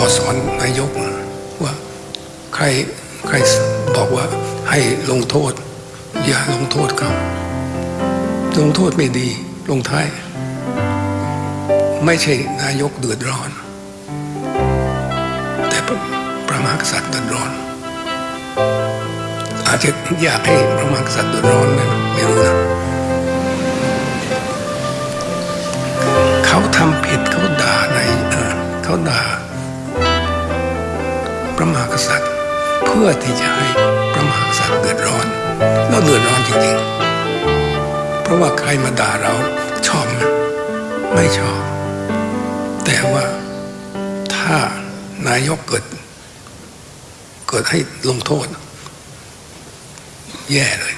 ขอสอนนายกว่าใครใครบอกว่าให้ลงโทษ อย่าลงโทษเขาลงโทษไม่ดีลงท้าย ไม่ใช่นายกเดือดร้อน แต่พระมหากษัตริย์เดือดร้อน อาจจะอยากให้พระมหากษัตริย์เดือดร้อนนะไม่รู้นะเขาทำผิดเขาด่าในเขาด่า พระมหากษัตริย์ เพื่อที่จะให้พระมหากษัตริย์เดือดร้อนแล้วเดือดร้อนจริงๆ เพราะว่าใครมาด่าเราชอบไหมไม่ชอบ แต่ว่าถ้านายกเกิด เกิดให้ลงโทษ แย่เลย